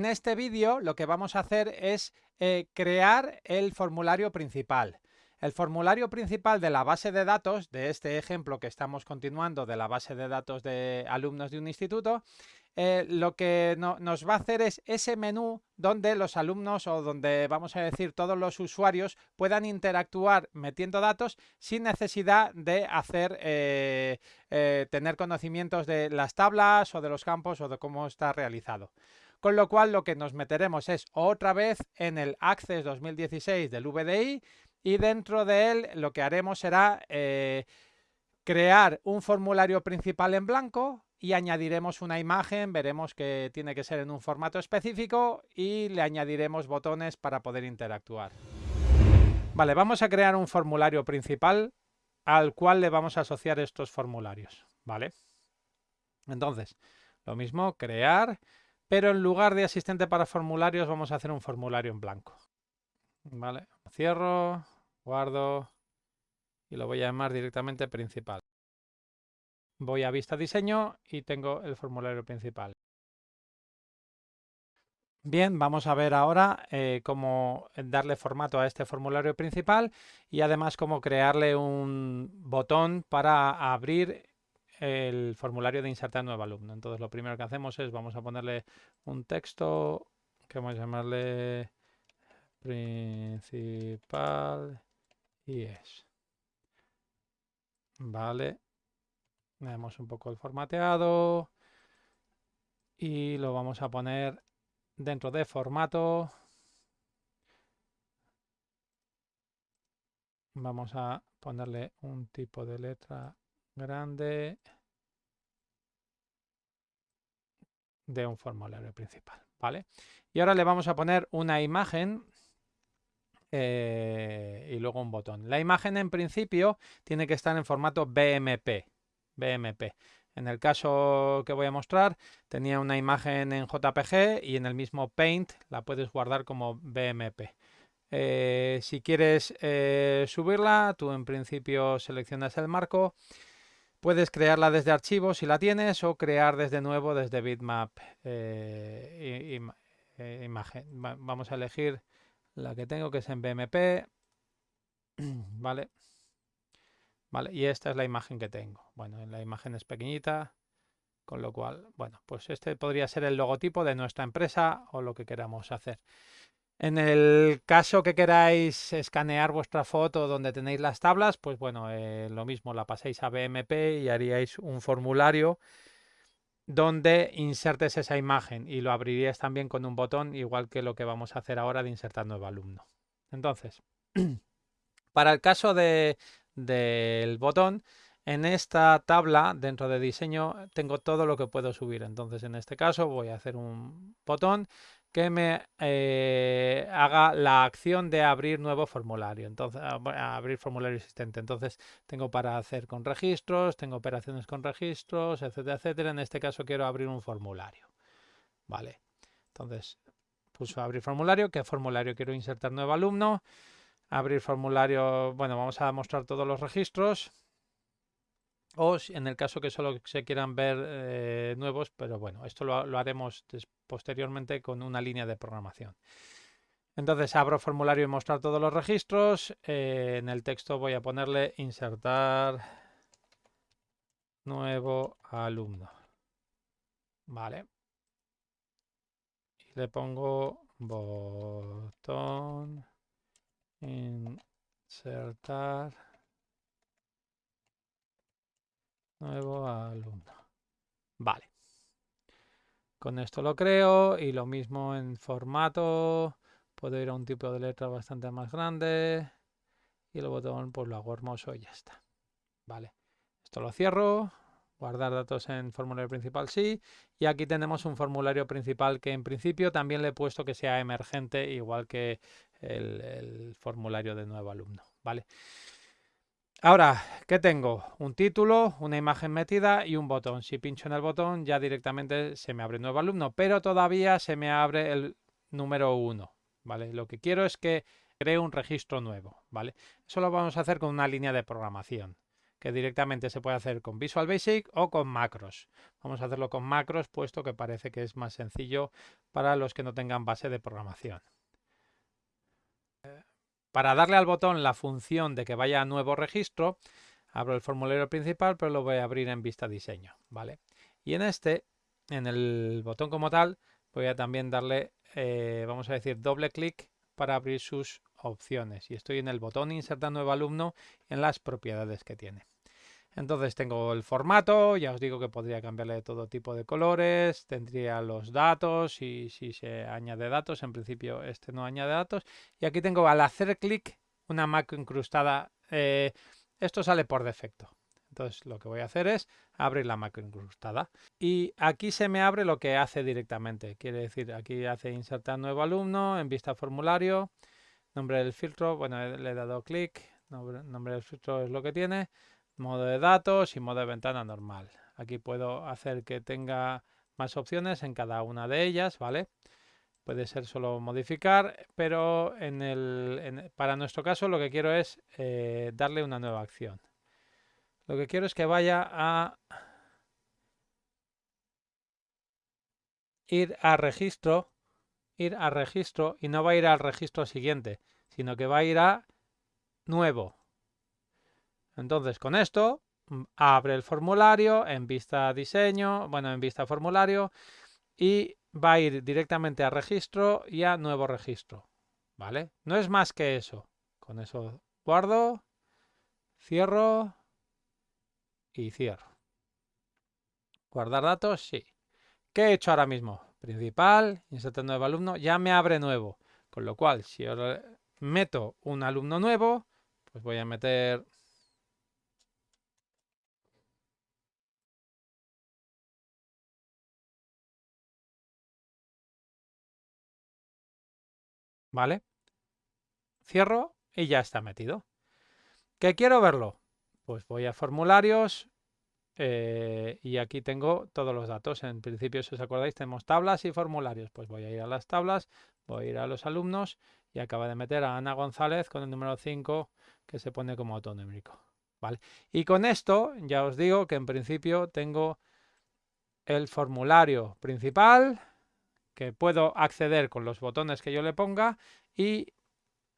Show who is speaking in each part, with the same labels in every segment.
Speaker 1: En este vídeo lo que vamos a hacer es eh, crear el formulario principal. El formulario principal de la base de datos, de este ejemplo que estamos continuando de la base de datos de alumnos de un instituto, eh, lo que nos va a hacer es ese menú donde los alumnos o donde vamos a decir todos los usuarios puedan interactuar metiendo datos sin necesidad de hacer eh, tener conocimientos de las tablas o de los campos o de cómo está realizado. Con lo cual lo que nos meteremos es otra vez en el Access 2016 del VDI y dentro de él lo que haremos será eh, crear un formulario principal en blanco y añadiremos una imagen, veremos que tiene que ser en un formato específico y le añadiremos botones para poder interactuar. Vale, vamos a crear un formulario principal al cual le vamos a asociar estos formularios, ¿vale? Entonces, lo mismo, crear, pero en lugar de asistente para formularios vamos a hacer un formulario en blanco. Vale, cierro, guardo y lo voy a llamar directamente principal. Voy a vista diseño y tengo el formulario principal. Bien, vamos a ver ahora eh, cómo darle formato a este formulario principal y además cómo crearle un botón para abrir el formulario de insertar nuevo alumno. Entonces lo primero que hacemos es vamos a ponerle un texto que vamos a llamarle principal y es. Vale. Vemos un poco el formateado. Y lo vamos a poner dentro de formato. Vamos a ponerle un tipo de letra grande de un formulario principal, ¿vale? Y ahora le vamos a poner una imagen eh, y luego un botón. La imagen en principio tiene que estar en formato BMP. BMP. En el caso que voy a mostrar tenía una imagen en JPG y en el mismo Paint la puedes guardar como BMP. Eh, si quieres eh, subirla, tú en principio seleccionas el marco. Puedes crearla desde archivos si la tienes o crear desde nuevo desde bitmap imagen. vamos a elegir la que tengo que es en BMP, ¿vale? Vale, y esta es la imagen que tengo. Bueno, la imagen es pequeñita, con lo cual, bueno, pues este podría ser el logotipo de nuestra empresa o lo que queramos hacer. En el caso que queráis escanear vuestra foto donde tenéis las tablas, pues bueno, eh, lo mismo, la paséis a BMP y haríais un formulario donde insertes esa imagen y lo abrirías también con un botón igual que lo que vamos a hacer ahora de insertar nuevo alumno. Entonces, para el caso de, del botón, en esta tabla dentro de diseño tengo todo lo que puedo subir. Entonces en este caso voy a hacer un botón que me eh, haga la acción de abrir nuevo formulario, entonces abrir formulario existente. Entonces tengo para hacer con registros, tengo operaciones con registros, etcétera, etcétera. En este caso quiero abrir un formulario. Vale. Entonces pulso abrir formulario. ¿Qué formulario quiero insertar nuevo alumno? Abrir formulario. Bueno, vamos a mostrar todos los registros o en el caso que solo se quieran ver eh, nuevos, pero bueno, esto lo, haremos posteriormente con una línea de programación. Entonces abro formulario y mostrar todos los registros. Eh, en el texto voy a ponerle insertar nuevo alumno. Vale. Y le pongo botón insertar Nuevo alumno. Vale. Con esto lo creo y lo mismo en formato. Puedo ir a un tipo de letra bastante más grande. Y el botón pues lo hago hermoso y ya está. Vale. Esto lo cierro. Guardar datos en formulario principal sí. Y aquí tenemos un formulario principal que en principio también le he puesto que sea emergente igual que el, formulario de nuevo alumno. Vale. Ahora, ¿qué tengo? Un título, una imagen metida y un botón. Si pincho en el botón ya directamente se me abre un nuevo alumno, pero todavía se me abre el número 1. ¿vale? Lo que quiero es que cree un registro nuevo. ¿vale? Eso lo vamos a hacer con una línea de programación. que directamente se puede hacer con Visual Basic o con macros. Vamos a hacerlo con macros, puesto que parece que es más sencillo para los que no tengan base de programación. Para darle al botón la función de que vaya a nuevo registro, abro el formulario principal, pero lo voy a abrir en vista diseño. ¿vale? Y en este, en el botón como tal, voy a también darle, eh, vamos a decir, doble clic para abrir sus opciones. Y estoy en el botón insertar nuevo alumno en las propiedades que tiene. Entonces tengo el formato, ya os digo que podría cambiarle de todo tipo de colores, tendría los datos y si se añade datos, en principio este no añade datos. Y aquí tengo al hacer clic una macro incrustada, eh, esto sale por defecto. Entonces lo que voy a hacer es abrir la macro incrustada. Y aquí se me abre lo que hace directamente. Quiere decir, aquí hace insertar nuevo alumno en vista formulario. Nombre del filtro, bueno, le he dado clic. Nombre, del filtro es lo que tiene. Modo de datos y modo de ventana normal. Aquí puedo hacer que tenga más opciones en cada una de ellas, ¿vale? Puede ser solo modificar, pero en el, para nuestro caso lo que quiero es eh, darle una nueva acción. Lo que quiero es que vaya a ir a registro, ir a registro y no va a ir al registro siguiente, sino que va a ir a nuevo. Entonces con esto mm, abre el formulario en vista diseño, bueno, en vista formulario y va a ir directamente a registro y a nuevo registro. ¿Vale? No es más que eso. Con eso guardo, cierro y cierro. Guardar datos, sí. ¿Qué he hecho ahora mismo? Principal, insertar nuevo alumno, ya me abre nuevo. Con lo cual, si ahora meto un alumno nuevo, pues voy a meter... ¿Vale? Cierro y ya está metido. ¿Qué quiero verlo? Pues voy a formularios eh, y aquí tengo todos los datos. En principio, si os acordáis, tenemos tablas y formularios. Pues voy a ir a las tablas, voy a ir a los alumnos y acaba de meter a Ana González con el número 5 que se pone como autonómico. ¿vale? Y con esto ya os digo que en principio tengo el formulario principal que puedo acceder con los botones que yo le ponga y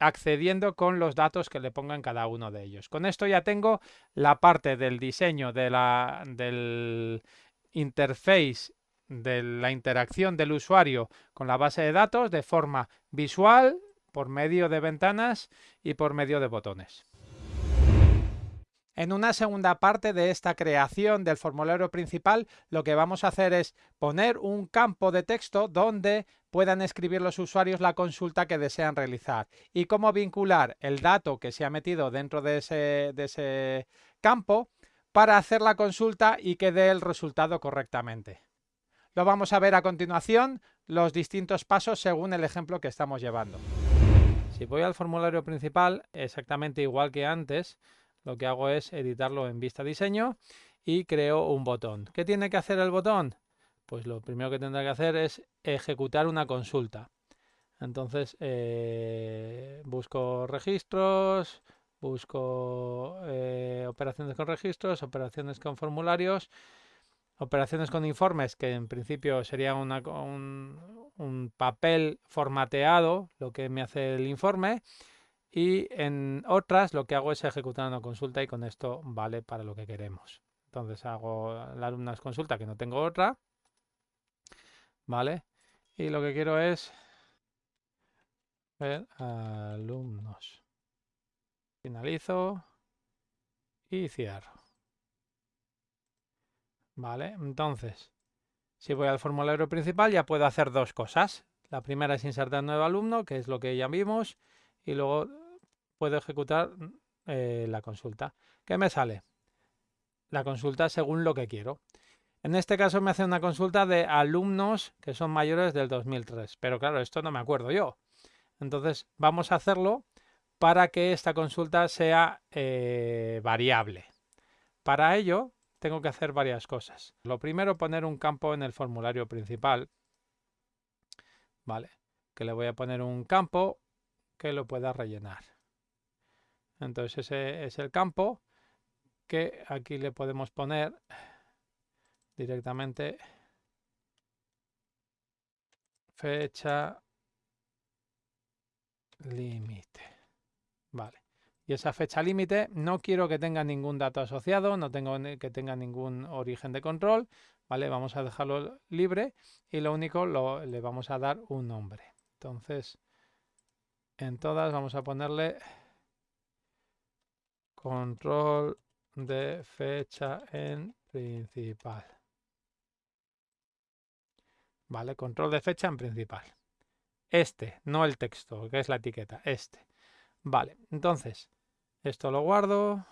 Speaker 1: accediendo con los datos que le pongan cada uno de ellos. Con esto ya tengo la parte del diseño de la, del interface de la interacción del usuario con la base de datos de forma visual, por medio de ventanas y por medio de botones. En una segunda parte de esta creación del formulario principal, lo que vamos a hacer es poner un campo de texto donde puedan escribir los usuarios la consulta que desean realizar y cómo vincular el dato que se ha metido dentro de ese, campo para hacer la consulta y que dé el resultado correctamente. Lo vamos a ver a continuación, los distintos pasos según el ejemplo que estamos llevando. Si voy al formulario principal, exactamente igual que antes, lo que hago es editarlo en vista diseño y creo un botón. ¿Qué tiene que hacer el botón? Pues lo primero que tendrá que hacer es ejecutar una consulta. Entonces eh, busco registros, busco eh, operaciones con registros, operaciones con formularios, operaciones con informes, que en principio sería un papel formateado, lo que me hace el informe, y en otras lo que hago es ejecutar una consulta y con esto vale para lo que queremos. Entonces hago la alumnas consulta que no tengo otra. ¿Vale? Y lo que quiero es ver alumnos. Finalizo y cierro. ¿Vale? Entonces, si voy al formulario principal ya puedo hacer dos cosas. La primera es insertar nuevo alumno, que es lo que ya vimos, y luego puedo ejecutar eh, la consulta. ¿Qué me sale? La consulta según lo que quiero. En este caso me hace una consulta de alumnos que son mayores del 2003. Pero claro, esto no me acuerdo yo. Entonces vamos a hacerlo para que esta consulta sea eh, variable. Para ello tengo que hacer varias cosas. Lo primero, poner un campo en el formulario principal. Vale, que le voy a poner un campo que lo pueda rellenar. Entonces ese es el campo que aquí le podemos poner directamente fecha límite. Vale. Y esa fecha límite no quiero que tenga ningún dato asociado, no tengo que tenga ningún origen de control, ¿vale? Vamos a dejarlo libre y lo único lo, le vamos a dar un nombre. Entonces, en todas vamos a ponerle control de fecha en principal. Vale, control de fecha en principal. Este, no el texto, que es la etiqueta, este. Vale, entonces, esto lo guardo,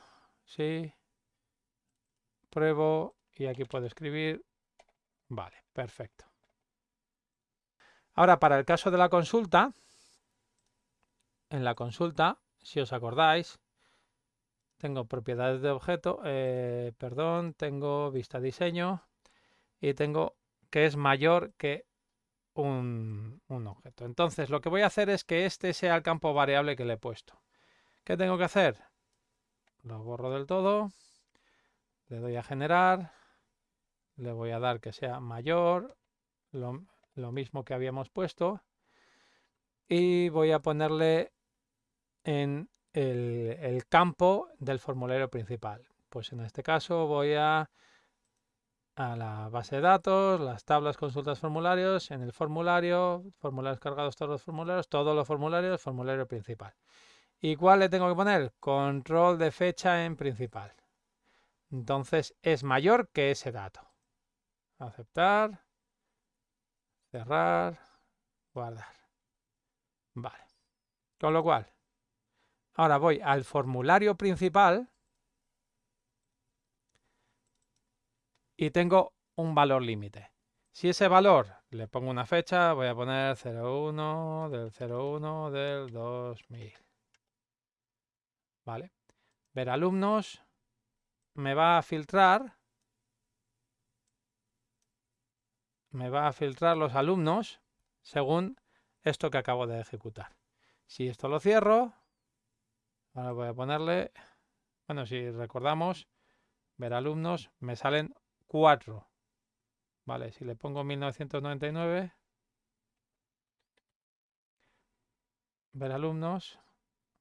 Speaker 1: sí, pruebo y aquí puedo escribir. Vale, perfecto. Ahora, para el caso de la consulta, en la consulta, si os acordáis, tengo propiedades de objeto, eh, perdón, tengo vista diseño y tengo que es mayor que un, un, objeto. Entonces lo que voy a hacer es que este sea el campo variable que le he puesto. ¿Qué tengo que hacer? Lo borro del todo, le doy a generar, le voy a dar que sea mayor, lo, lo mismo que habíamos puesto, y voy a ponerle en el, campo del formulario principal. Pues en este caso voy a a la base de datos, las tablas, consultas, formularios, en el formulario, formularios cargados, todos los formularios, todos los formularios, formulario principal. ¿Y cuál le tengo que poner? Control de fecha en principal. Entonces es mayor que ese dato. Aceptar, cerrar, guardar. Vale. Con lo cual, ahora voy al formulario principal y tengo un valor límite. Si ese valor le pongo una fecha, voy a poner 01 del 01 del 2000. ¿Vale? Ver alumnos me va a filtrar me va a filtrar los alumnos según esto que acabo de ejecutar. Si esto lo cierro, ahora voy a ponerle, bueno, si recordamos, ver alumnos, me salen 4. Vale, si le pongo 1999, ver alumnos,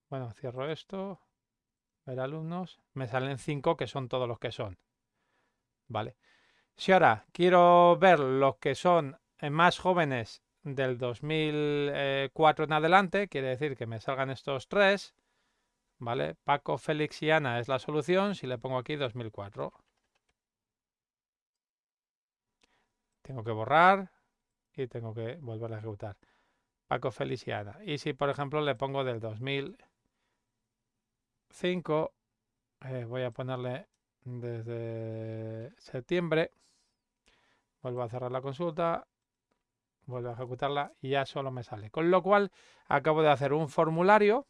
Speaker 1: bueno, cierro esto, ver alumnos, me salen 5 que son todos los que son. Vale. Si ahora quiero ver los que son eh, más jóvenes del 2004 en adelante, quiere decir que me salgan estos tres, ¿vale? Paco, Félix y Ana es la solución si le pongo aquí 2004. Tengo que borrar y tengo que volver a ejecutar. Paco Feliciana. Y si, por ejemplo, le pongo del 2005, eh, voy a ponerle desde septiembre. Vuelvo a cerrar la consulta, vuelvo a ejecutarla y ya solo me sale. Con lo cual, acabo de hacer un formulario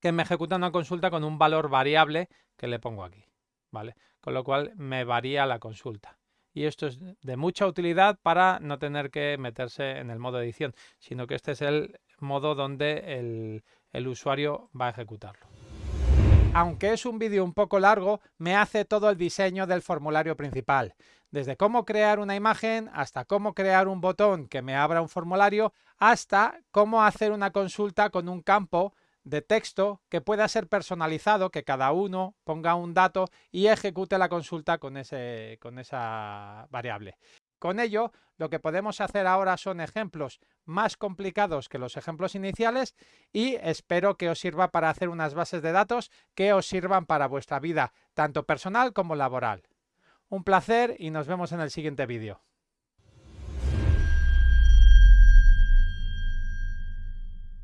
Speaker 1: que me ejecuta una consulta con un valor variable que le pongo aquí. ¿vale? Con lo cual, me varía la consulta y esto es de mucha utilidad para no tener que meterse en el modo edición, sino que este es el modo donde el, el usuario va a ejecutarlo. Aunque es un vídeo un poco largo, me hace todo el diseño del formulario principal. Desde cómo crear una imagen, hasta cómo crear un botón que me abra un formulario, hasta cómo hacer una consulta con un campo de texto que pueda ser personalizado, que cada uno ponga un dato y ejecute la consulta con, ese, con esa variable. Con ello, lo que podemos hacer ahora son ejemplos más complicados que los ejemplos iniciales y espero que os sirva para hacer unas bases de datos que os sirvan para vuestra vida, tanto personal como laboral. Un placer y nos vemos en el siguiente vídeo.